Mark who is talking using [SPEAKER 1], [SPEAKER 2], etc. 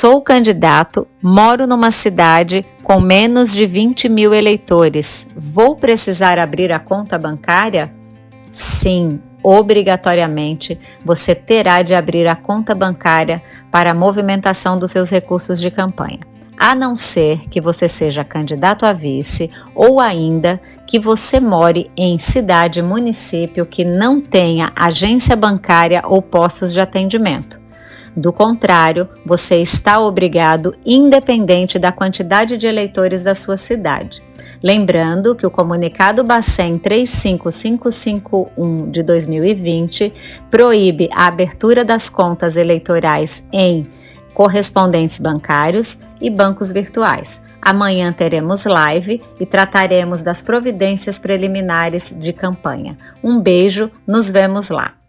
[SPEAKER 1] Sou candidato, moro numa cidade com menos de 20 mil eleitores. Vou precisar abrir a conta bancária? Sim, obrigatoriamente você terá de abrir a conta bancária para a movimentação dos seus recursos de campanha, a não ser que você seja candidato a vice ou ainda que você more em cidade município que não tenha agência bancária ou postos de atendimento. Do contrário, você está obrigado, independente da quantidade de eleitores da sua cidade. Lembrando que o comunicado Bacen 35551 de 2020 proíbe a abertura das contas eleitorais em correspondentes bancários e bancos virtuais. Amanhã teremos live e trataremos das providências preliminares de campanha. Um beijo, nos vemos lá.